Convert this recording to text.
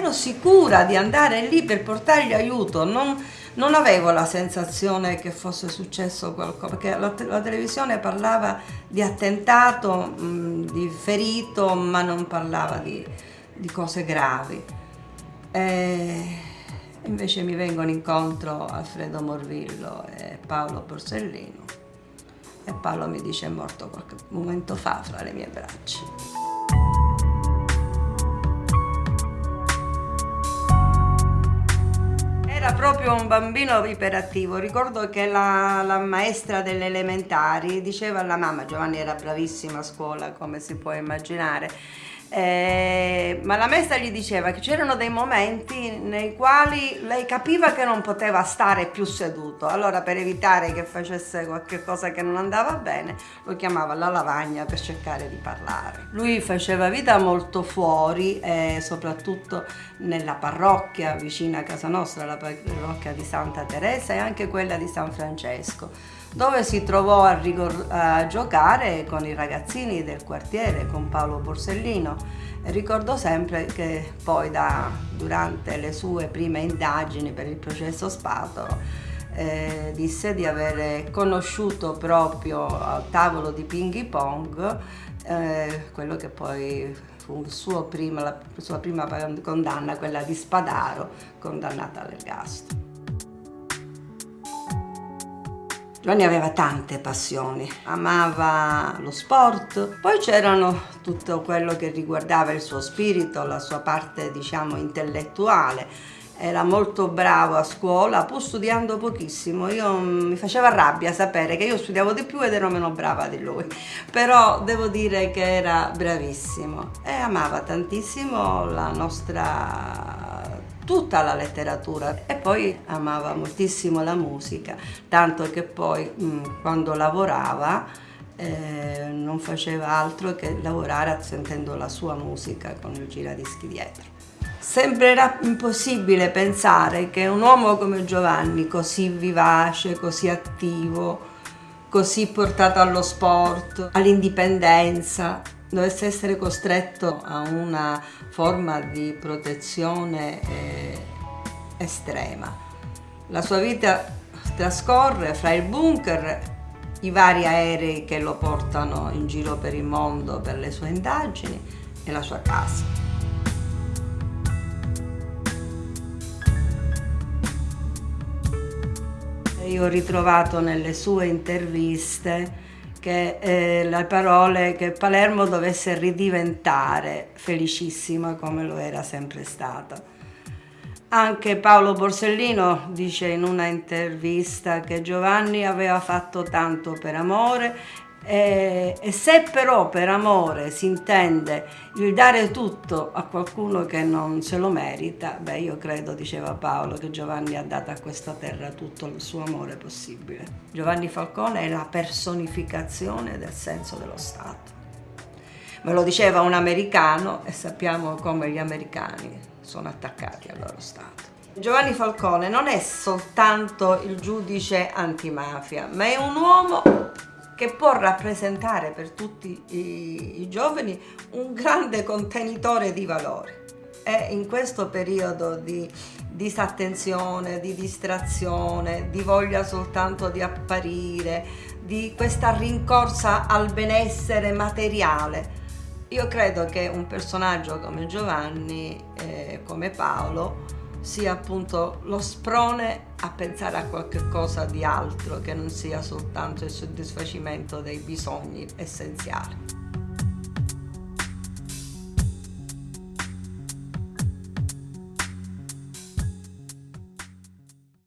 ero sicura di andare lì per portargli aiuto, non, non avevo la sensazione che fosse successo qualcosa, perché la, la televisione parlava di attentato, mh, di ferito, ma non parlava di, di cose gravi. E invece mi vengono incontro Alfredo Morvillo e Paolo Borsellino e Paolo mi dice è morto qualche momento fa fra le mie braccia. Era proprio un bambino iperattivo, ricordo che la, la maestra delle elementari diceva alla mamma, Giovanni era bravissima a scuola come si può immaginare, eh, ma la maestra gli diceva che c'erano dei momenti nei quali lei capiva che non poteva stare più seduto, allora per evitare che facesse qualche cosa che non andava bene lo chiamava alla lavagna per cercare di parlare. Lui faceva vita molto fuori e soprattutto nella parrocchia vicina a casa nostra, la parrocchia di Santa Teresa e anche quella di San Francesco dove si trovò a, a, giocare con i ragazzini del quartiere, con Paolo Borsellino. Ricordo sempre che poi da, durante le sue prime indagini per il processo Spato eh, disse di aver conosciuto proprio al tavolo di ping pong eh, quello che poi fu prima, la sua prima condanna, quella di Spadaro, condannata all'ergastolo. Giovanni aveva tante passioni, amava lo sport, poi c'erano tutto quello che riguardava il suo spirito, la sua parte diciamo intellettuale, era molto bravo a scuola, pur studiando pochissimo. Io mm, mi faceva rabbia sapere che io studiavo di più ed ero meno brava di lui, però devo dire che era bravissimo e amava tantissimo la nostra tutta la letteratura e poi amava moltissimo la musica, tanto che poi quando lavorava eh, non faceva altro che lavorare sentendo la sua musica con il giradischi dietro. Sembrerà impossibile pensare che un uomo come Giovanni, così vivace, così attivo, così portato allo sport, all'indipendenza, dovesse essere costretto a una forma di protezione eh, estrema. La sua vita trascorre fra il bunker, i vari aerei che lo portano in giro per il mondo per le sue indagini e la sua casa. Io ho ritrovato nelle sue interviste che eh, le parole che Palermo dovesse ridiventare felicissima come lo era sempre stata. Anche Paolo Borsellino dice in una intervista che Giovanni aveva fatto tanto per amore e, e, se però per amore si intende il dare tutto a qualcuno che non se lo merita, beh io credo, diceva Paolo, che Giovanni ha dato a questa terra tutto il suo amore possibile. Giovanni Falcone è la personificazione del senso dello Stato. Me lo diceva un americano e sappiamo come gli americani sono attaccati al loro Stato. Giovanni Falcone non è soltanto il giudice antimafia, ma è un uomo che può rappresentare per tutti i, i giovani un grande contenitore di valori. E in questo periodo di disattenzione, di distrazione, di voglia soltanto di apparire, di questa rincorsa al benessere materiale, io credo che un personaggio come Giovanni, eh, come Paolo, sia appunto lo sprone a pensare a qualche cosa di altro che non sia soltanto il soddisfacimento dei bisogni essenziali.